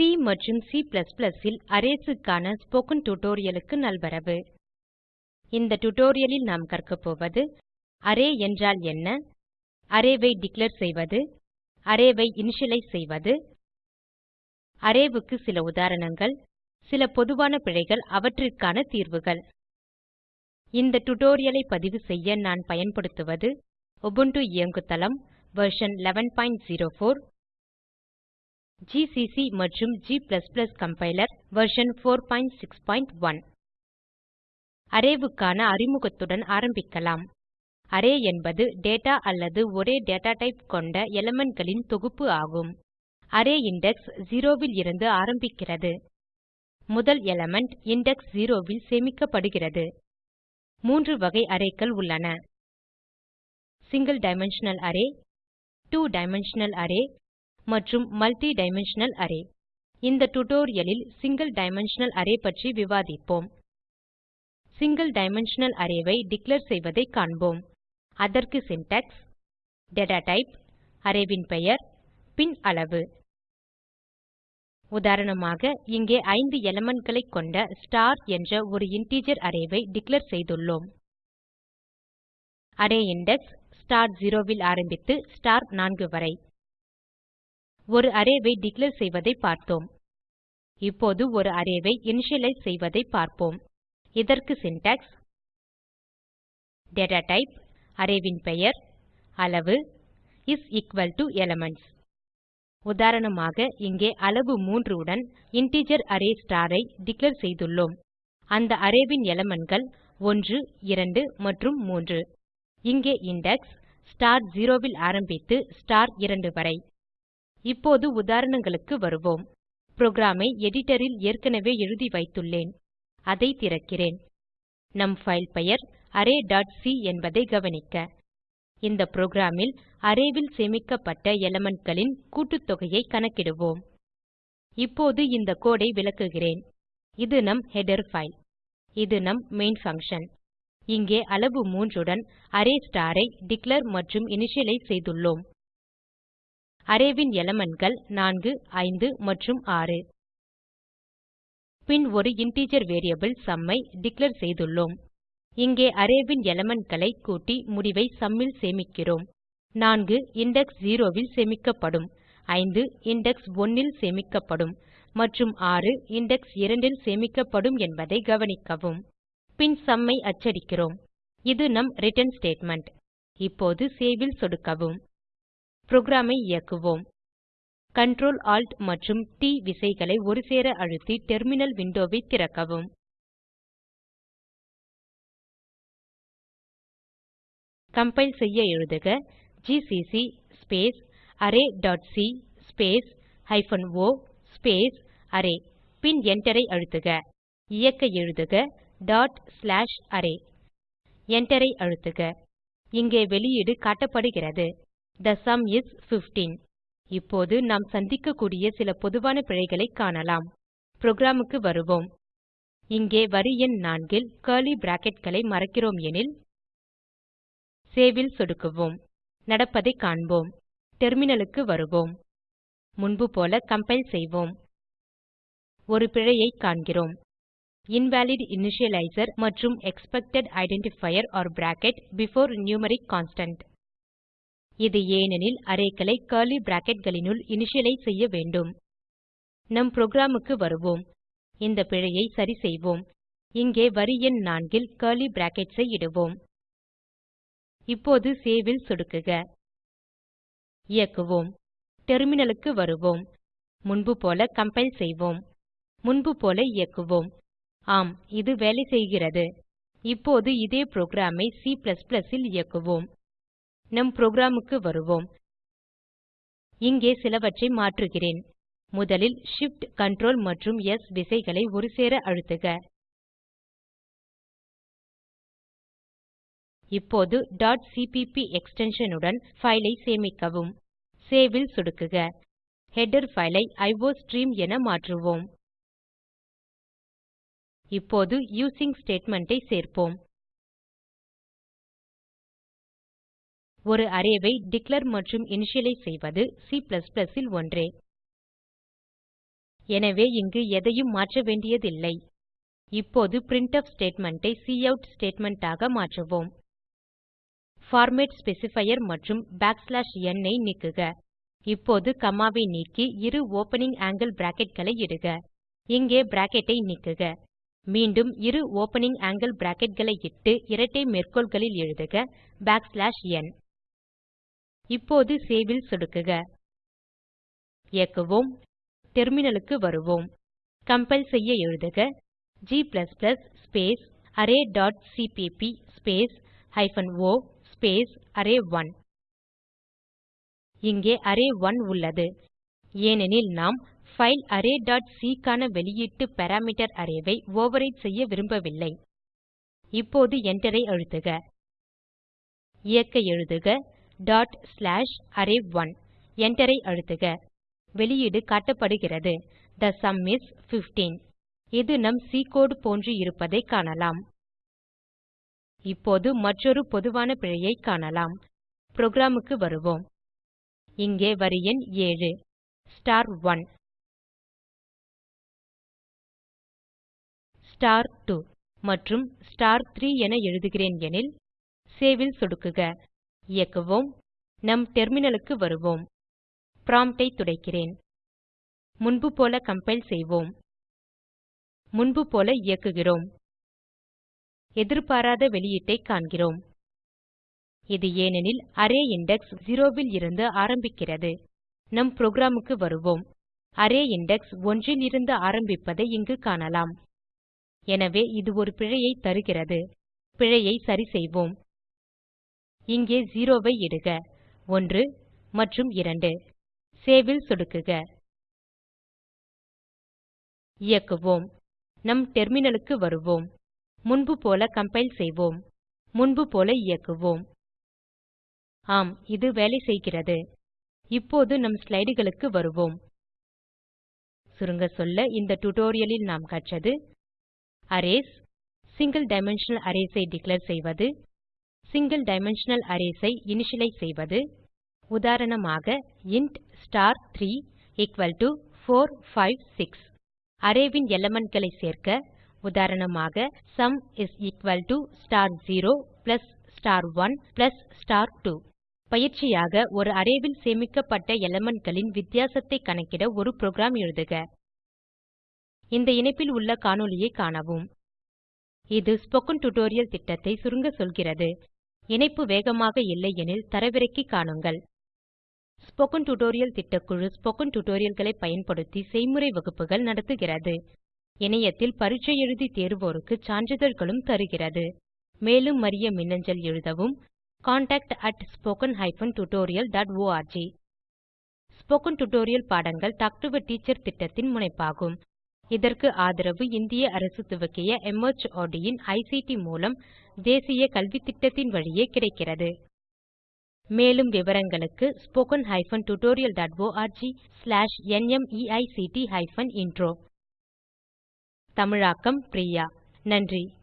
C மற்றும் C ல் Arraysக்கான spoken டியூட்டோரியலுக்கு நல்வரவு. இந்த டியூட்டோரியலில் நாம் கற்கப் போவது அரே என்றால் என்ன? அரே ஐ டிக்ளேர் செய்வது அரே ஐ இனிஷியலைஸ் செய்வது. அரே க்கு சில உதாரணங்கள் சில பொதுவான பிழைகள் அவற்றிற்கான தீர்வுகள். இந்த டியூட்டோரியலை பதிவு செய்ய நான் பயன்படுத்துவது உபுண்டு இயங்குதளம் வெர்ஷன் 1104 GCC மற்றும் g கம்பைலர் வெர்ஷன் 461 அரேவுக்கான அறிமுகத்துடன் ஆரம்பிக்கலாம். அரே என்பது டேட்டா அல்லது ஒரே டேட்டா டைப் கொண்ட elementகளின் தொகுப்பு ஆகும். அரே இண்டெக்ஸ் 0 இருந்து ஆரம்பிக்கிறது. முதல் எலிமெண்ட் இண்டெக்ஸ் 0 ல் சேமிக்கப்படுகிறது. மூன்று வகை arrayகள் உள்ளன. Single dimensional array two dimensional array மற்றும் மல்டி டைமென்ஷனல் அரே இந்த டுடோரியலில் சிங்கிள் டைமென்ஷனல் அரே பற்றி விவாதிப்போம். சிங்கிள் டைமென்ஷனல் அரே டிக்ளேர் செய்வதை காண்போம். அதற்கு சின்டாக்ஸ் டேட்டா டைப் அரே ன் பெயர் பின் அளவு. உதாரணமாக இங்கே 5 elementகளைக் கொண்ட ஸ்டார் என்ற ஒரு இன்டிஜர் அரே டிக்ளேர் செய்துள்ளோம். அரே இண்டெக்ஸ் ஸ்டார் 0 ல் ஆரம்பித்து ஸ்டார் 4 வரை. ஒரு அரேவை டிக்ளேர் செய்வதை பார்த்தோம். இப்போது ஒரு அரேவை இனிஷியலைஸ் செய்வதை பார்ப்போம். இதற்கு syntax data type அரேவின் பெயர் அளவு இஸ் equal to elements. உதாரணமாக இங்கே அளவு 3 உடன் இன்டிஜர் அரே star ஐ டிக்ளேர் செய்துள்ளோம். அந்த அரேவின் ன் 1 2 மற்றும் 3 இங்கே இண்டெக்ஸ் ஸ்டார் 0 ல் ஆரம்பித்து ஸ்டார் 2 வரை. இப்போது உதாரணங்களுக்கு வருவோம். புரோகிராம் ஐ ல் ஏற்கனவே எழுதி வைத்துள்ளேன். அதை திறக்கிறேன். நம் ஃபைல் பெயர் arrayசி என்பதை கவனிக்க. இந்த புரோகிராம் ல் அரே ல் சேமிக்கப்பட்ட elementகளின் கூட்டுத்தொகையை கணக்கிடுவோம். இப்போது இந்த கோடு ஐ விளக்குகிறேன். இது நம் ஹெடர் ஃபைல் இது நம் மெயின் பங்ஷன் இங்கே அளவு 3 உடன் அரே ஸ்டார் ஐ டிக்ளேர் மற்றும் இனிஷியலைஸ் செய்துள்ளோம். அரேவின் ன் elementகள் 4 5 மற்றும் 6 பின் ஒரு இன்டிஜர் வேரியபிள் sum ஐ டிக்ளேர் செய்துள்ளோம். இங்கே அரே ன் elementகளை கூட்டி முடிவை சும் ல் சேமிக்கிறோம். 4 இண்டெக்ஸ் 0 ல் சேமிக்கப்படும். 5 இண்டெக்ஸ் 1 ல் சேமிக்கப்படும். மற்றும் 6 இண்டெக்ஸ் 2 ல் சேமிக்கப்படும் என்பதை கவனிக்கவும். பின் சும் ஐ அச்சடிக்கிறோம். இது நம் ரிட்டர்ன் ஸ்டேட்மெண்ட் இப்போது சேவ் ல் சொடுக்கவும். புரோகிராம் ஐ இயக்குவோம். Ctrl Alt மற்றும் T விசைகளை ஒருசேர அழுத்தி டெர்மினல் விண்டோ திறக்கவும். கம்பைல் செய்ய எழுதுக GCC space array dot C space hyphen O space array பின் Enter ஐ அழுத்துக. இயக்க எழுதுக டாட் ஸ்லாஷ் அரே Enter ஐ அழுத்துக. இங்கே வெளியீடு காட்டப்படுகிறது. The sum இஸ் 15 இப்போது நாம் சந்திக்கக்கூடிய சில பொதுவான பிழைகளைக் காணலாம். புரோகிராமுக்கு வருவோம். இங்கே வரி எண் 4 கர்லி பிராக்கெட்களை மறக்கிறோம் எனில் சேவில் சொடுக்குவோம். நடப்பதைக் காண்போம். டெர்மினலுக்கு வருவோம். முன்பு போல கம்பைல் செய்வோம். ஒரு பிழையைக் காண்கிறோம். invalid இனிஷியலைசர் மற்றும் expected identifier or bracket before numeric constant இது ஏனெனில் அரேக்களை கர்லி bracketகளினுள் இனிஷியலைஸ் செய்ய வேண்டும். நம் புரோகிராமுக்கு வருவோம். இந்த பிழையை சரி செய்வோம். இங்கே வரி எண் 4 ல் கர்லி பிராக்கெட்ஸ் ஐ இடுவோம். இப்போது சேவில் சொடுக்குக. இயக்குவோம். டெர்மினலுக்கு வருவோம். முன்பு போல கம்பைல் செய்வோம். முன்பு போல இயக்குவோம். ஆம் இது வேலை செய்கிறது. இப்போது இதே புரோகிராம் ஐ C ல் இயக்குவோம். நம் புரோகிராமுக்கு வருவோம். இங்கே சிலவற்றை மாற்றுகிறேன். முதலில் Shift Ctrl மற்றும் S விசைகளை ஒருசேர அழுத்துக. இப்போது. cpp எக்ஸ்டென்ஷன் உடன் ஃபைலை ஐ சேமிக்கவும். Save ல் சொடுக்குக. ஹெடர் ஃபைலை ஐ அயோஸ்ட்ரீம் என மாற்றுவோம். இப்போது யூசிங் ஸ்டேட்மெண்ட் ஐ சேர்ப்போம். ஒரு அரே ஐ டிக்ளேர் மற்றும் இனிஷியலைஸ் செய்வது C ல் ஒன்றே. எனவே இங்கு எதையும் மாற்ற வேண்டியதில்லை. இப்போது பிரின்ட்ஃப் ஸ்டேட்மெண்ட் ஐ கவுட் ஸ்டேட்மெண்ட் ஆக மாற்றுவோம். பார்மேட் ஸ்பெசிஃபையர் மற்றும் n ஐ நீக்குக. இப்போது காமா ஐ நீக்கி இரு ஓப்பனிங் ஆங்கில் bracketகளை இடுக. இங்கே பிராக்கெட் ஐ நீக்குக. மீண்டும் இரு ஓப்பனிங் ஆங்கில் bracketகளை இட்டு இரட்டை மேற்கோள்களில் எழுதுக. n. இப்போது சேவில் சொடுக்குக. இயக்குவோம். டெர்மினலுக்கு வருவோம். கம்பைல் செய்ய எழுதுக. g space array dot CPP space hyphen O space அரே1 இங்கே அரே1 உள்ளது. ஏனெனில் நாம் பைல் arrayசி க்கான வெளியீட்டு பாராமீட்டர் அரே ஐ ஓவர்விரைட் செய்ய விரும்பவில்லை. இப்போது Enter ஐ அழுத்துக. இயக்க எழுதுக. டாட் ஸ்லாஷ் அரே1 Enter அழுத்துக. வெளியீடு காட்டப்படுகிறது. The sum இஸ் 15 இது நம் சி கோடு போன்று இருப்பதை காணலாம். இப்போது மற்றொரு பொதுவான பிழையைக் காணலாம். புரோகிராமுக்கு வருவோம். இங்கே வரி எண் 7 ஸ்டார்1 ஸ்டார்2 மற்றும் ஸ்டார்3 என எழுதுகிறேன் எனில் சேவ் ல் சொடுக்குக. இயக்குவோம். நம் டெர்மினலுக்கு வருவோம். Prompt ஐ துடைக்கிறேன். முன்பு போல கம்பைல் செய்வோம். முன்பு போல இயக்குகிறோம். எதிர்பாராத வெளியீட்டைக் காண்கிறோம். இது ஏனெனில் அரே இண்டெக்ஸ் 0 இருந்து ஆரம்பிக்கிறது. நம் புரோகிராம் க்கு வருவோம். அரே இண்டெக்ஸ் 1 இருந்து ஆரம்பிப்பதை இங்கு காணலாம். எனவே இது ஒரு பிழையை தருகிறது. பிழையை சரி செய்வோம். இங்கே 0 ஐ இடுக. 1 மற்றும் 2 சேவில் சொடுக்குக. இயக்குவோம். நம் டெர்மினலுக்கு வருவோம். முன்பு போல கம்பைல் செய்வோம். முன்பு போல இயக்குவோம். ஆம் இது வேலை செய்கிறது. இப்போது நம் ஸ்லைடுகளுக்கு வருவோம். சுருங்க சொல்ல இந்த டியூட்டோரியலில் நாம் கற்றது அரேஸ் சிங்கிள் டைமென்ஷனல் அரேஸ் ஐ டிக்ளேர் செய்வது சிங்கிள் டைமென்ஷனல் அரேஸ் ஐ இனிஷியலைஸ் செய்வது. உதாரணமாக இன்ட் ஸ்டார்3 எக்குவல் டோ 4 5 6 அரேவின் ன் elementகளை சேர்க்க உதாரணமாக sum is equal to star 0 plus star 1 plus star 2 பயிற்சியாக ஒரு அரேவில் சேமிக்கப்பட்ட elementகளின் வித்தியாசத்தை கணக்கிட ஒரு புரோகிராம் எழுதுக. இந்த இணைப்பில் உள்ள காணொளியைக் காணவும். இது ஸ்போக்கன் டியூட்டோரியல் திட்டத்தை சுருங்க சொல்கிறது. இணைப்பு வேகமாக இல்லையெனில் தரவிறக்கி காணுங்கள். ஸ்போக்கன் டியூட்டோரியல் திட்டக்குழு ஸ்போக்கன் டியூட்டோரியல்களை பயன்படுத்தி செய்முறை வகுப்புகள் நடத்துகிறது. இணையத்தில் பரீட்சை எழுதி தேர்வோருக்கு சான்றிதழ்களும் தருகிறது. மேலும் அறிய மின்னஞ்சல் எழுதவும் contactspoken tutorialorg ஸ்போக்கன் டியூட்டோரியல் பாடங்கள் டாக் டு எ டீச்சர் திட்டத்தின் முனைப்பாகும். இதற்கு ஆதரவு இந்திய அரசு துவக்கிய மார்ட் இன் ஐசிடி மூலம் தேசிய கல்வித்திட்டத்தின் வழியே கிடைக்கிறது. மேலும் விவரங்களுக்கு spoken hyphen tutorial dot org slash நிமைக்ட் ஹைபன் இன்ட்ரோ தமிழாக்கம் பிரியா. நன்றி.